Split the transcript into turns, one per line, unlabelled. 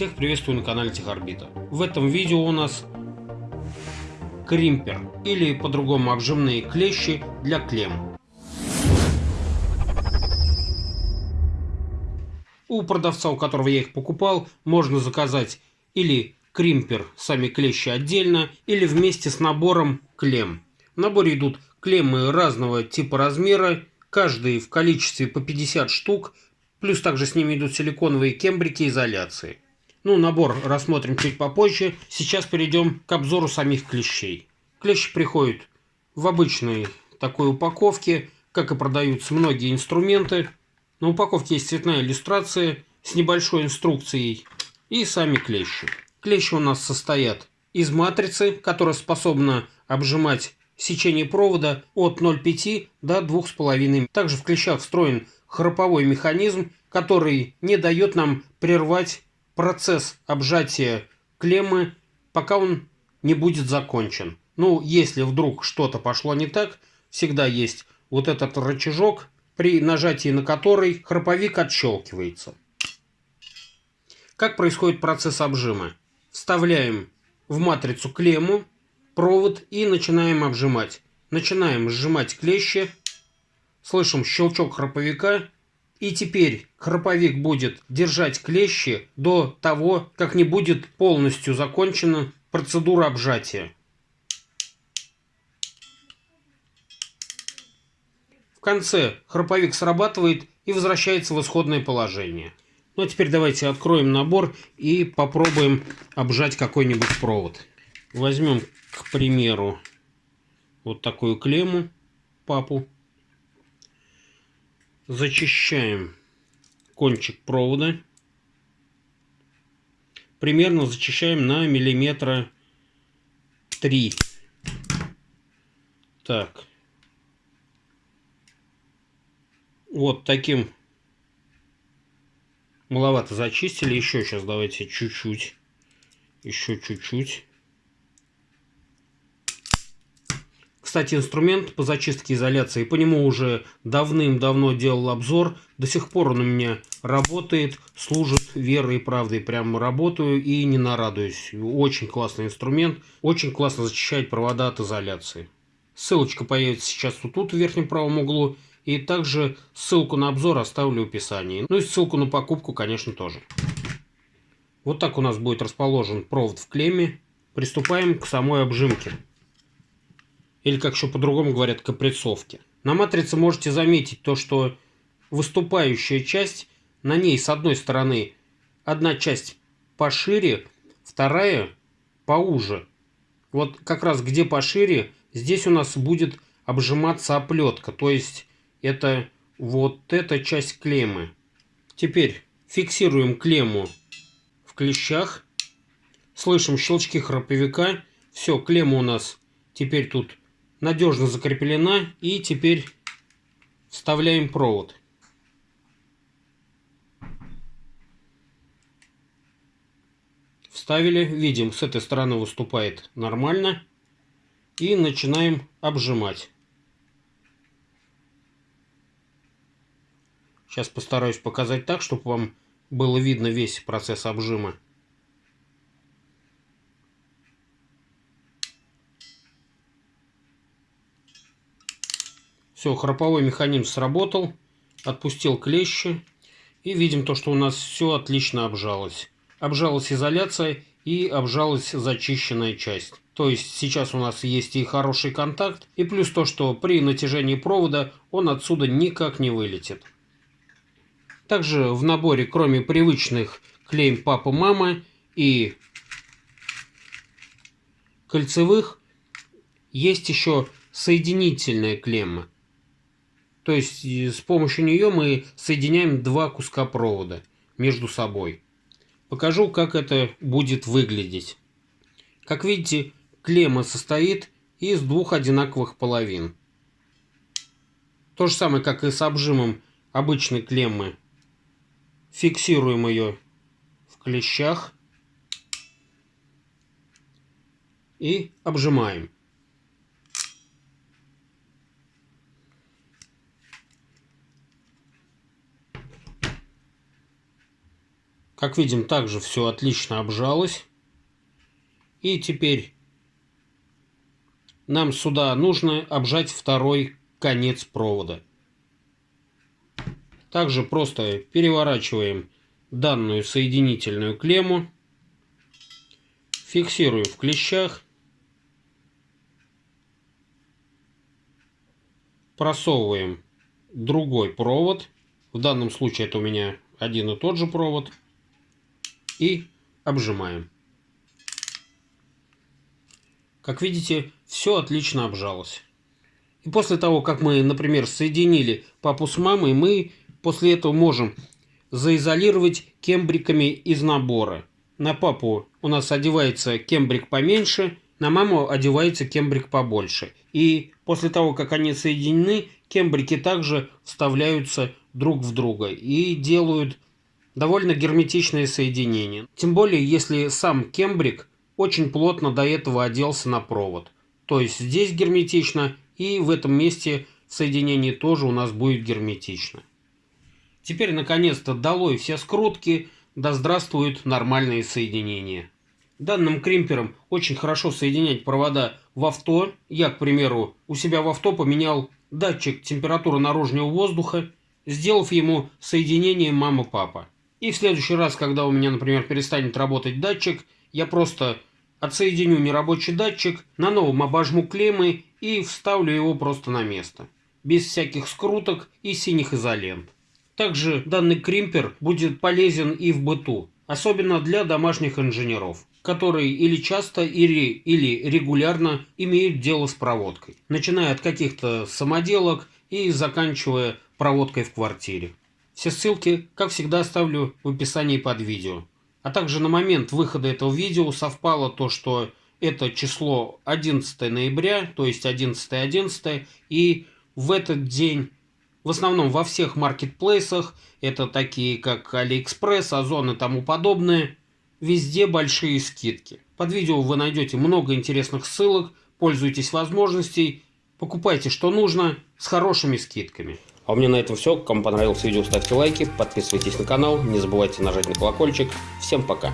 Всех приветствую на канале Техорбита. В этом видео у нас кримпер или по-другому обжимные клещи для клем. У продавца, у которого я их покупал, можно заказать или кримпер, сами клещи отдельно, или вместе с набором клем. В наборе идут клеммы разного типа размера, каждый в количестве по 50 штук, плюс также с ними идут силиконовые кембрики изоляции. Ну, набор рассмотрим чуть попозже. Сейчас перейдем к обзору самих клещей. Клещи приходят в обычной такой упаковке, как и продаются многие инструменты. На упаковке есть цветная иллюстрация с небольшой инструкцией и сами клещи. Клещи у нас состоят из матрицы, которая способна обжимать сечение провода от 0,5 до 2,5. Также в клещах встроен храповой механизм, который не дает нам прервать процесс обжатия клеммы, пока он не будет закончен. Ну, если вдруг что-то пошло не так, всегда есть вот этот рычажок, при нажатии на который храповик отщелкивается. Как происходит процесс обжима? Вставляем в матрицу клемму, провод и начинаем обжимать. Начинаем сжимать клещи, слышим щелчок храповика, и теперь храповик будет держать клещи до того, как не будет полностью закончена процедура обжатия. В конце храповик срабатывает и возвращается в исходное положение. Ну а теперь давайте откроем набор и попробуем обжать какой-нибудь провод. Возьмем, к примеру, вот такую клемму, папу. Зачищаем кончик провода. Примерно зачищаем на миллиметра 3. Так. Вот таким маловато зачистили. Еще сейчас давайте чуть-чуть. Еще чуть-чуть. Кстати, инструмент по зачистке изоляции, по нему уже давным-давно делал обзор. До сих пор он у меня работает, служит верой и правдой. Прям работаю и не нарадуюсь. Очень классный инструмент, очень классно зачищает провода от изоляции. Ссылочка появится сейчас вот тут в верхнем правом углу. И также ссылку на обзор оставлю в описании. Ну и ссылку на покупку, конечно, тоже. Вот так у нас будет расположен провод в клемме. Приступаем к самой обжимке или как еще по-другому говорят, каприцовки. На матрице можете заметить то, что выступающая часть, на ней с одной стороны одна часть пошире, вторая поуже. Вот как раз где пошире, здесь у нас будет обжиматься оплетка, то есть это вот эта часть клеммы. Теперь фиксируем клемму в клещах, слышим щелчки храповика, все, клемма у нас теперь тут надежно закреплена. И теперь вставляем провод. Вставили, видим, с этой стороны выступает нормально. И начинаем обжимать. Сейчас постараюсь показать так, чтобы вам было видно весь процесс обжима. Все, храповой механизм сработал, отпустил клещи. И видим то, что у нас все отлично обжалось. Обжалась изоляция и обжалась зачищенная часть. То есть сейчас у нас есть и хороший контакт, и плюс то, что при натяжении провода он отсюда никак не вылетит. Также в наборе, кроме привычных клейм папа-мама и кольцевых, есть еще соединительная клемма. То есть с помощью нее мы соединяем два куска провода между собой. Покажу, как это будет выглядеть. Как видите, клемма состоит из двух одинаковых половин. То же самое, как и с обжимом обычной клеммы. Фиксируем ее в клещах и обжимаем. Как видим, также все отлично обжалось. И теперь нам сюда нужно обжать второй конец провода. Также просто переворачиваем данную соединительную клемму, фиксируем в клещах, просовываем другой провод, в данном случае это у меня один и тот же провод, и обжимаем. Как видите, все отлично обжалось. И после того, как мы, например, соединили папу с мамой, мы после этого можем заизолировать кембриками из набора. На папу у нас одевается кембрик поменьше, на маму одевается кембрик побольше. И после того, как они соединены, кембрики также вставляются друг в друга и делают довольно герметичное соединение. Тем более, если сам кембрик очень плотно до этого оделся на провод. То есть здесь герметично и в этом месте соединение тоже у нас будет герметично. Теперь наконец-то долой все скрутки, да здравствуют нормальные соединения. Данным кримпером очень хорошо соединять провода в авто. Я, к примеру, у себя в авто поменял датчик температуры наружного воздуха, сделав ему соединение мама-папа. И в следующий раз, когда у меня, например, перестанет работать датчик, я просто отсоединю нерабочий датчик, на новом обожму клеммы и вставлю его просто на место. Без всяких скруток и синих изолент. Также данный кримпер будет полезен и в быту, особенно для домашних инженеров, которые или часто, или, или регулярно имеют дело с проводкой, начиная от каких-то самоделок и заканчивая проводкой в квартире. Все ссылки, как всегда, оставлю в описании под видео. А также на момент выхода этого видео совпало то, что это число 11 ноября, то есть 11.11, .11, и в этот день в основном во всех маркетплейсах, это такие как Алиэкспресс, Озон и тому подобное, везде большие скидки. Под видео вы найдете много интересных ссылок, пользуйтесь возможностей, покупайте что нужно с хорошими скидками. А у меня на этом все. Кому понравилось видео, ставьте лайки, подписывайтесь на канал, не забывайте нажать на колокольчик. Всем пока!